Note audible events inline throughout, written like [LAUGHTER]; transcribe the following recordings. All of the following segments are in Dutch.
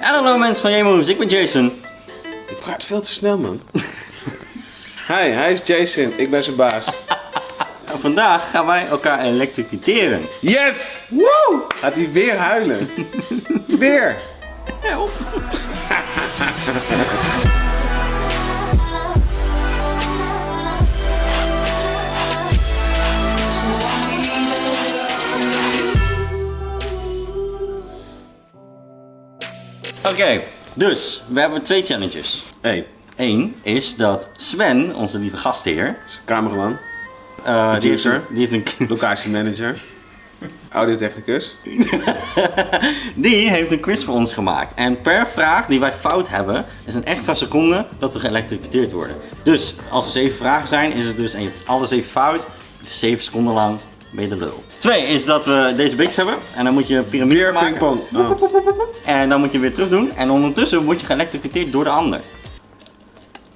En hallo mensen van J-Moves, ik ben Jason. Je praat veel te snel, man. [LAUGHS] Hi, hij is Jason. Ik ben zijn baas. [LAUGHS] En vandaag gaan wij elkaar elektrocuteren. Yes! Woe! Gaat hij weer huilen? [LAUGHS] weer! Help. Oké, dus we hebben twee challenges. Hey, Eén is dat Sven, onze lieve gastheer, cameraman, eh, die, heeft Producer. een, die, heeft een, locatiemanager, [LAUGHS] audiotechnicus. [LAUGHS] die heeft een quiz voor ons gemaakt. En per vraag die wij fout hebben, is een extra seconde dat we geëlektrocuteerd worden. Dus als er zeven vragen zijn, is het dus, en je hebt alle zeven fout, dus zeven seconden lang ben je de lul. Twee is dat we deze biks hebben. En dan moet je een piramide maken. Oh. En dan moet je weer terug doen. En ondertussen word je geëlektrocuteerd door de ander.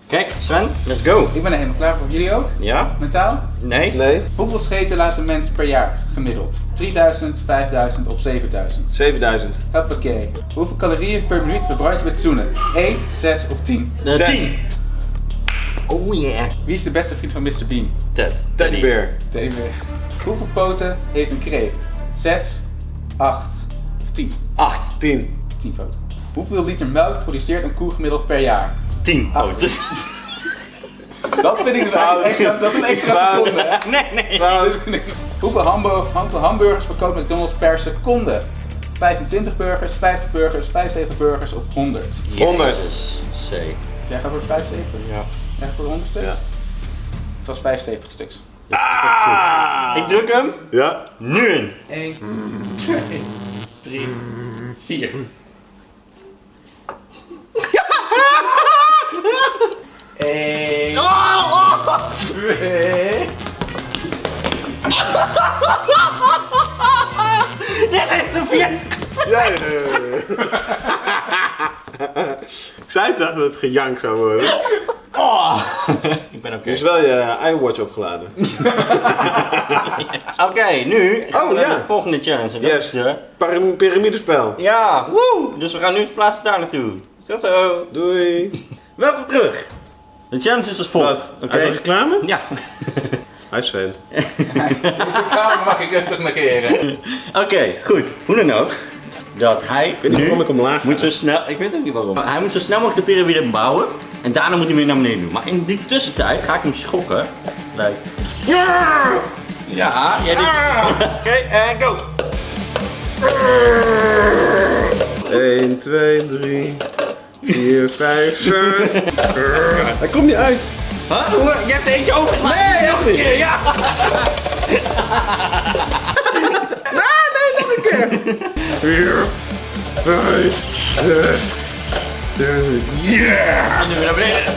Kijk, Sven, let's go. Ik ben er helemaal klaar voor. Jullie ook? Ja? Mentaal? Nee? Nee, Hoeveel scheten laat een mens per jaar gemiddeld? 3000, 5000 of 7000? 7000. Hoppakee. Hoeveel calorieën per minuut verbrand je met zoenen? 1, 6 of 10? De Zes. tien. Oh yeah. Wie is de beste vriend van Mr. Bean? Ted. Teddybear. Teddybear. Hoeveel poten heeft een kreeft? 6, 8 of 10? Acht. 10. 10 poten. Hoeveel liter melk produceert een koe gemiddeld per jaar? Tien. Oh, Acht. dus- [LAUGHS] Dat vind ik dus extra, dat is een extra seconde. [LAUGHS] nee, nee. [LAUGHS] Hoeveel hamburgers, verkoopt McDonald's per seconde? 25 burgers, 50 burgers, 75 burgers of 100? 100. Jezus. C. Jij gaat voor de 75? Ja. Voor de 100 stuks? Ja. Het was 75 stuks. Ah! Ik druk hem. Ja. Nu in. 1, 2, 3, 4. Eén. Twee. Dit is de vier. Ja, ja, ja, ja. Ik zei toch dat het gejank zou worden. Oh. [LAUGHS] Ik ben oké. Dus wel je iWatch opgeladen. [LAUGHS] Oké, nu gaan we Oh, naar ja. de volgende challenge. En dat Yes. is de... Pyram- Pyramidespel. Ja, woe! Dus we gaan nu verplaatsen daar naartoe. Tot zo. Doei. Welkom terug. De challenge is als volgt. Oké. Uit de reclame? Ja. [LAUGHS] Hij Sven. Deze kamer mag ik rustig negeren. Oké, goed. Hoe dan ook. Dat hij Ik weet niet waarom ik omlaag moet zo snel... Ik weet ook niet waarom. Hij moet zo snel mogelijk de piramide bouwen. En daarna moet hij weer naar beneden doen. Maar in die tussentijd ga ik hem schokken. Like... Ja, jij doet... [LAUGHS] Oké, en go. 1, 2, 3, 4, 5, 6. Hij komt niet uit. Huh? Je hebt er eentje overgeslagen. Nee, nog een niet. keer, ja. [LAUGHS] nee, nog een keer. [LAUGHS] 4, 5, 6, 7. Yeah! En nu weer naar beneden. [LAUGHS]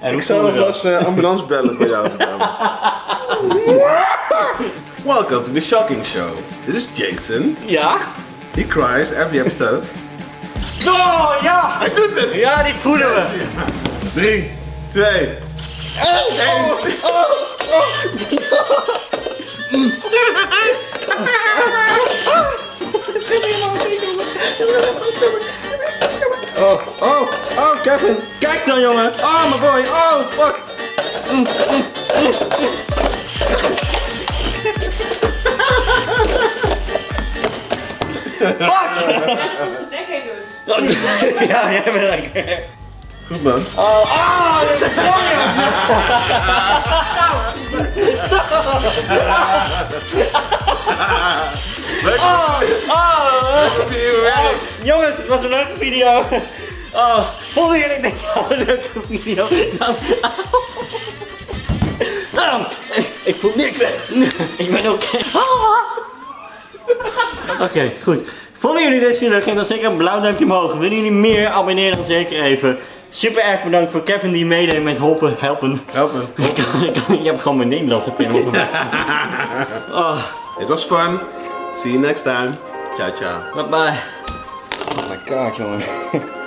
En hoe Ik zal alvast uh, ambulance bellen voor jou. [LAUGHS] Welcome to the shocking show. This is Jason. Ja? He cries every episode. Oh, ja! Hij doet het! Ja, die voelen we. 3, 2, 1. Oh, oh, oh, Kevin. Kijk dan, jongen. Oh, my boy. Oh, fuck. Fuck! Onze dek heen doen. Ja, jij bent lekker. Goed man. Oh, ah, dit is mooi, Oh, oh, oh. Jongens, het was een leuke video. Oh, vonden jullie dit nou een leuke video? Nou, nou, ik, ik voel niks. Ik ben oké. Oké, goed. Vonden jullie deze video leuk? Geef dan zeker een blauw duimpje omhoog. Willen jullie meer? Abonneer dan zeker even. Super erg bedankt voor Kevin die meedeed met helpen. helpen. Helpen. [LAUGHS] Je hebt gewoon mijn Nederlands op in Oh, It was fun. See you next time. Ciao, ciao. bye bye. Oh my god, jongen. [LAUGHS]